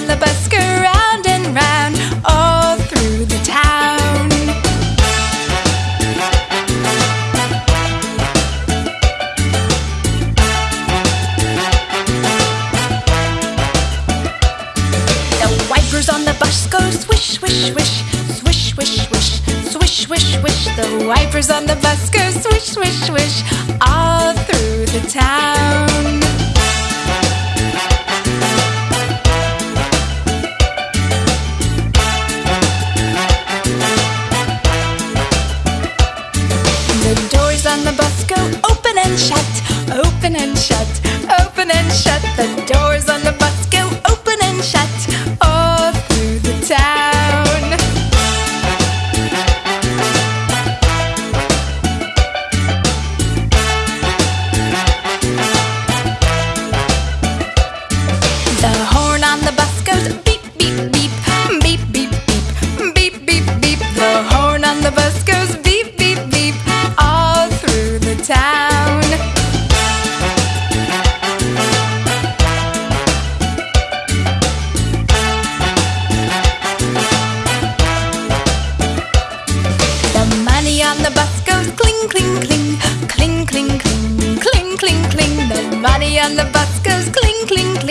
on the bus go round and round all through the town. The wipers on the bus go swish, swish, swish, swish, swish, swish, swish, swish, swish. The wipers on the bus go swish, swish, swish all on the bus go open and shut, open and shut, open and shut. The doors town. The money on the bus goes cling, cling, cling, cling, cling, cling, cling, cling, cling. The money on the bus goes cling, cling, cling,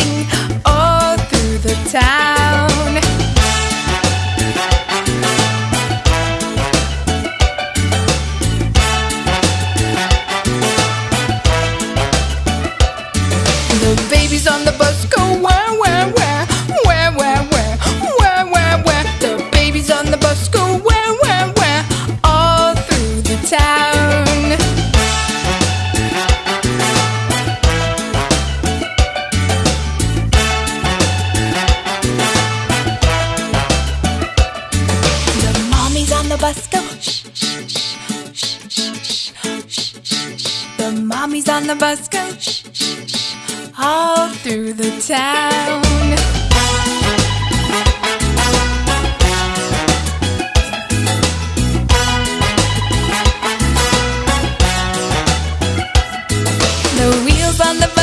the bus. The mommies on the bus go shh, shh, all through the town. The wheels on the